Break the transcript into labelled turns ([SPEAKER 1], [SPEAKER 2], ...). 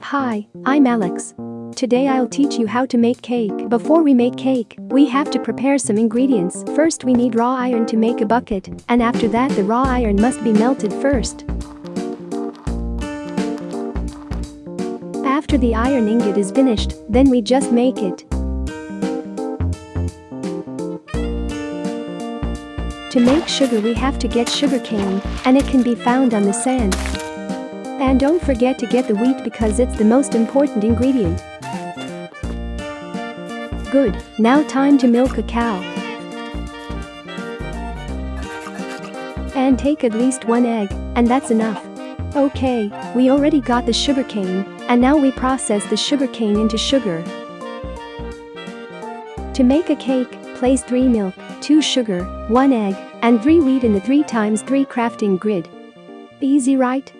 [SPEAKER 1] Hi, I'm Alex. Today I'll teach you how to make cake. Before we make cake, we have to prepare some ingredients. First we need raw iron to make a bucket, and after that the raw iron must be melted first. After the iron ingot is finished, then we just make it. To make sugar we have to get sugar cane, and it can be found on the sand. And don't forget to get the wheat because it's the most important ingredient. Good, now time to milk a cow. And take at least one egg, and that's enough. Okay, we already got the sugarcane, and now we process the sugarcane into sugar. To make a cake, place 3 milk, 2 sugar, 1 egg, and 3 wheat in the 3 times 3 crafting grid. Easy right?